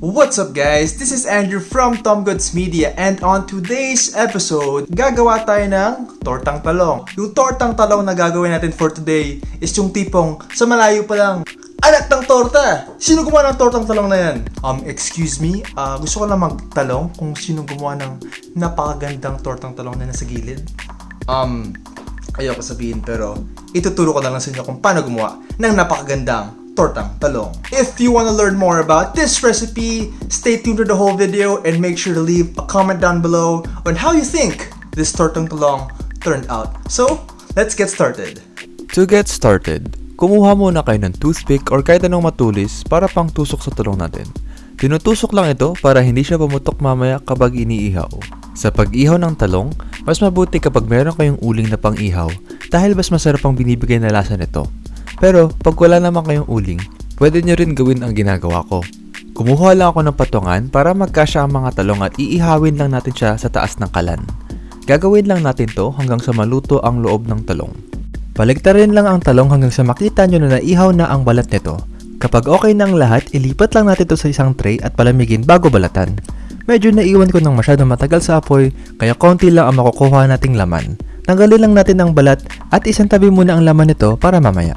What's up guys? This is Andrew from Tom Goods Media and on today's episode, gagawa tayo ng tortang talong. Yung tortang talong na gagawin natin for today is yung tipong sa malayo pa lang, anak ng torta! Sino gumawa ng tortang talong na yan? Um, excuse me, ah, gusto ko lang magtalong kung sino gumawa ng napakagandang tortang talong na nasa gilid. Um, ayoko sabihin pero ituturo ko na lang sa inyo kung paano gumawa ng napakagandang tortang talong. If you want to learn more about this recipe, stay tuned to the whole video and make sure to leave a comment down below on how you think this tortang talong turned out. So, let's get started. To get started, kumuha muna kayo ng toothpick or kahit anong matulis para pang tusok sa talong natin. Tinutusok lang ito para hindi siya pumutok mamaya kapag iniihaw. Sa pag-ihaw ng talong, mas mabuti kapag meron kayong uling na pang-ihaw dahil mas masarap ang binibigay na lasa nito. Pero pag wala naman kayong uling, pwede nyo rin gawin ang ginagawa ko. Kumuha lang ako ng patungan para magkasya ang mga talong at iihawin lang natin siya sa taas ng kalan. Gagawin lang natin to hanggang sa maluto ang loob ng talong. Baligtarin lang ang talong hanggang sa makita nyo na naihaw na ang balat nito. Kapag okay na ang lahat, ilipat lang natin to sa isang tray at palamigin bago balatan. Medyo naiwan ko ng masyadong matagal sa apoy, kaya konti lang ang makukuha nating laman. Tanggalin lang natin ang balat at isang tabi muna ang laman nito para mamaya.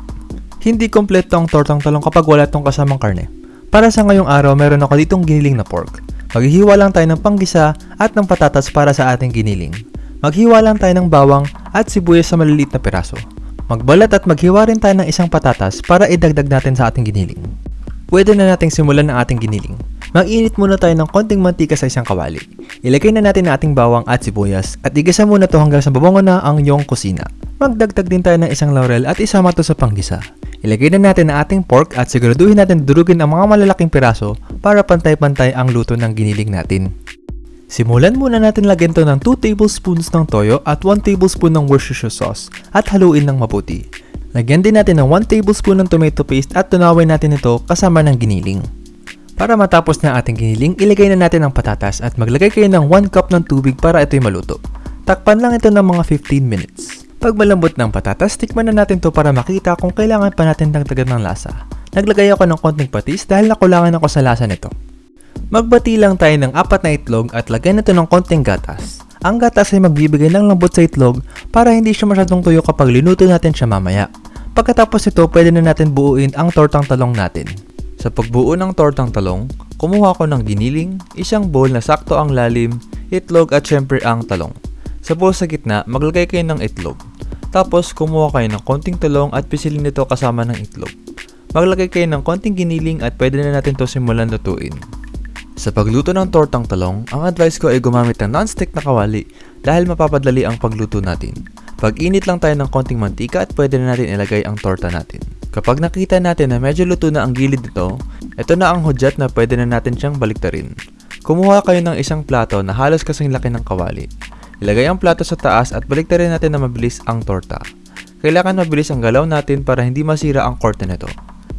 Hindi kompleto ang tortang talong kapag wala itong kasamang karne. Para sa ngayong araw, meron ako ditong giniling na pork. Maghihiwa lang tayo ng panggisa at ng patatas para sa ating giniling. Maghiwa lang tayo ng bawang at sibuyas sa maliliit na piraso. Magbalat at maghiwa rin tayo ng isang patatas para idagdag natin sa ating giniling. Pwede na nating simulan ang ating giniling. Mag-init muna tayo ng konting mantika sa isang kawali. Ilagay na natin ang ating bawang at sibuyas at igisa muna to hanggang sa babango na ang iyong kusina. Magdagdag din tayo ng isang laurel at isama to sa panggisa. Ilagay na natin ang ating pork at siguraduhin natin durugin ang mga malalaking piraso para pantay-pantay ang luto ng giniling natin. Simulan muna natin lagyan to ng 2 tablespoons ng toyo at 1 tablespoon ng Worcestershire sauce at haluin ng mabuti. Lagyan din natin ng 1 tablespoon ng tomato paste at tunawin natin ito kasama ng giniling. Para matapos na ating giniling, ilagay na natin ang patatas at maglagay kayo ng 1 cup ng tubig para ito'y maluto. Takpan lang ito ng mga 15 minutes. Pag malambot ng patatas, tikman na natin to para makita kung kailangan pa natin dagdagan ng lasa. Naglagay ako ng konting patis dahil nakulangan ako sa lasa nito. Magbati lang tayo ng apat na itlog at lagyan nito ng konting gatas. Ang gatas ay magbibigay ng lambot sa itlog para hindi siya masyadong tuyo kapag linuto natin siya mamaya. Pagkatapos ito, pwede na natin buuin ang tortang talong natin. Sa pagbuo ng tortang talong, kumuha ko ng giniling, isang bowl na sakto ang lalim, itlog at syempre ang talong. Sa bowl sa gitna, maglagay kayo ng itlog. Tapos, kumuha kayo ng konting talong at pisilin nito kasama ng itlog. Maglagay kayo ng konting giniling at pwede na natin to simulan lutuin. Sa pagluto ng tortang talong, ang advice ko ay gumamit ng non-stick na kawali dahil mapapadali ang pagluto natin. Pag-init lang tayo ng konting mantika at pwede na natin ilagay ang torta natin. Kapag nakita natin na medyo luto na ang gilid nito, ito na ang hudyat na pwede na natin siyang baliktarin. Kumuha kayo ng isang plato na halos kasing laki ng kawali. Ilagay ang plato sa taas at baliktarin natin na mabilis ang torta. Kailangan mabilis ang galaw natin para hindi masira ang korte nito.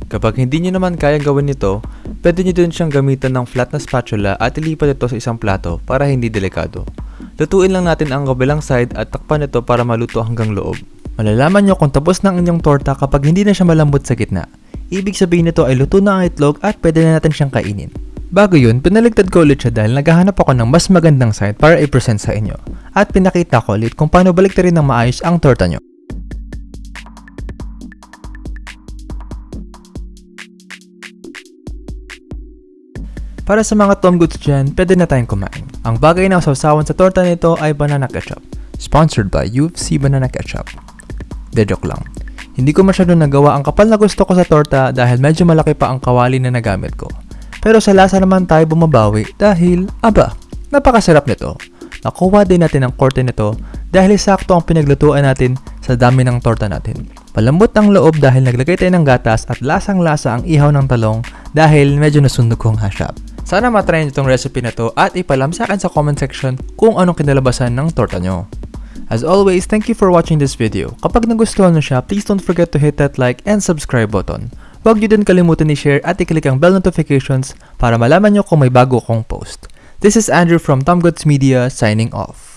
Kapag hindi nyo naman kaya gawin nito, pwede nyo din siyang gamitan ng flat na spatula at ilipat ito sa isang plato para hindi delikado. Lutuin lang natin ang kabilang side at takpan ito para maluto hanggang loob. Malalaman nyo kung tapos na ang inyong torta kapag hindi na siya malambot sa gitna. Ibig sabihin nito ay luto na ang itlog at pwede na natin siyang kainin. Bago yun, pinaligtad ko ulit siya dahil naghahanap ako ng mas magandang side para i-present sa inyo. At pinakita ko ulit kung paano baliktarin ng maayos ang torta nyo. Para sa mga Tom Goods dyan, pwede na tayong kumain. Ang bagay na sausawan sa torta nito ay banana ketchup. Sponsored by UFC Banana Ketchup. De joke lang. Hindi ko masyado nagawa ang kapal na gusto ko sa torta dahil medyo malaki pa ang kawali na nagamit ko. Pero sa lasa naman tayo bumabawi dahil, aba, napakasarap nito. Nakuha din natin ang korte nito dahil sakto ang pinaglutuan natin sa dami ng torta natin. Palambot ang loob dahil naglagay tayo ng gatas at lasang-lasa ang ihaw ng talong dahil medyo nasunog kong hashap. Sana matry nyo itong recipe na to at ipalam sa akin sa comment section kung anong kinalabasan ng torta nyo. As always, thank you for watching this video. Kapag nagustuhan nyo siya, please don't forget to hit that like and subscribe button. Huwag nyo din kalimutan i-share at i-click ang bell notifications para malaman nyo kung may bago kong post. This is Andrew from Tom Goods Media signing off.